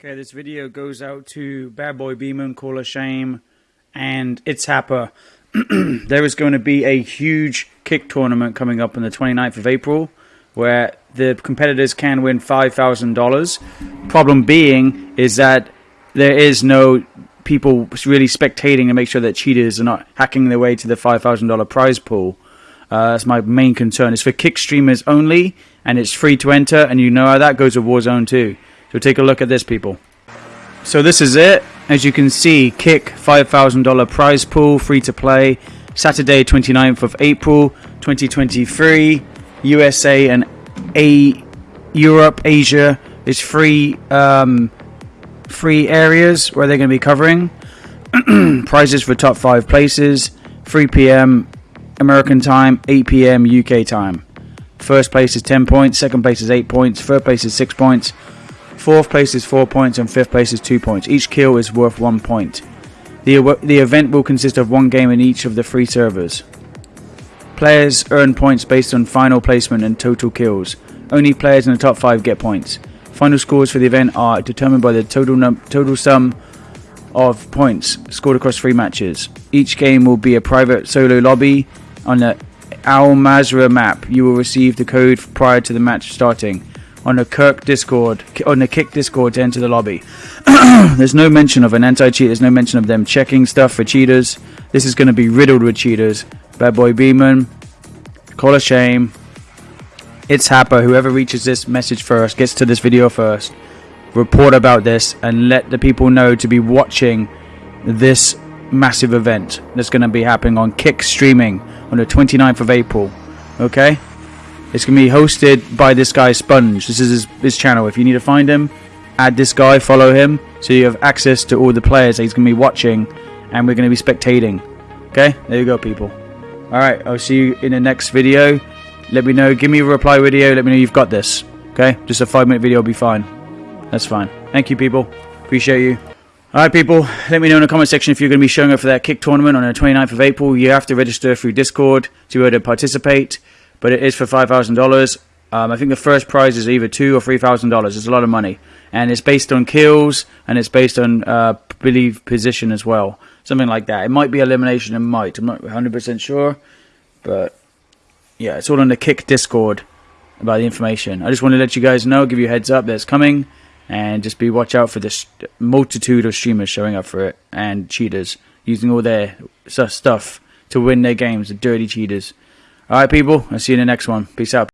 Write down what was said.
Okay, this video goes out to Bad Boy Beeman, Call of Shame, and It's Happer. there is going to be a huge kick tournament coming up on the 29th of April where the competitors can win $5,000. Problem being is that there is no people really spectating to make sure that cheaters are not hacking their way to the $5,000 prize pool. Uh, that's my main concern. It's for kick streamers only, and it's free to enter, and you know how that goes with Warzone too. So take a look at this, people. So this is it. As you can see, Kick $5,000 prize pool, free to play. Saturday, 29th of April, 2023. USA and A Europe, Asia is free um, free areas where they're going to be covering. Prizes for top five places. 3 p.m. American time, 8 p.m. UK time. First place is 10 points, second place is 8 points, third place is 6 points, Fourth place is 4 points and fifth place is 2 points. Each kill is worth 1 point. The, the event will consist of one game in each of the three servers. Players earn points based on final placement and total kills. Only players in the top 5 get points. Final scores for the event are determined by the total, total sum of points scored across three matches. Each game will be a private solo lobby on the Al Mazrah map. You will receive the code prior to the match starting on the Kirk Discord, on the Kick Discord to enter the lobby. there's no mention of an anti-cheat. There's no mention of them checking stuff for cheaters. This is going to be riddled with cheaters. Bad Boy Beeman, Call of Shame, It's Happer. Whoever reaches this message first, gets to this video first, report about this and let the people know to be watching this massive event that's going to be happening on Kick Streaming on the 29th of April. Okay? It's going to be hosted by this guy, Sponge. This is his, his, channel. If you need to find him, add this guy, follow him, so you have access to all the players that he's going to be watching, and we're going to be spectating. Okay? There you go, people. Alright, I'll see you in the next video. Let me know. Give me a reply video. Let me know you've got this. Okay? Just a five minute video will be fine. That's fine. Thank you, people. Appreciate you. Alright, people. Let me know in the comment section if you're going to be showing up for that kick tournament on the 29th of April. You have to register through Discord to be able to participate but it is for five thousand um, dollars. I think the first prize is either two or three thousand dollars. It's a lot of money, and it's based on kills and it's based on uh, believe position as well, something like that. It might be elimination, it might. I'm not 100 percent sure, but yeah, it's all on the Kick Discord about the information. I just want to let you guys know, give you a heads up that it's coming, and just be watch out for this multitude of streamers showing up for it and cheaters using all their stuff to win their games. The dirty cheaters. All right, people. I'll see you in the next one. Peace out.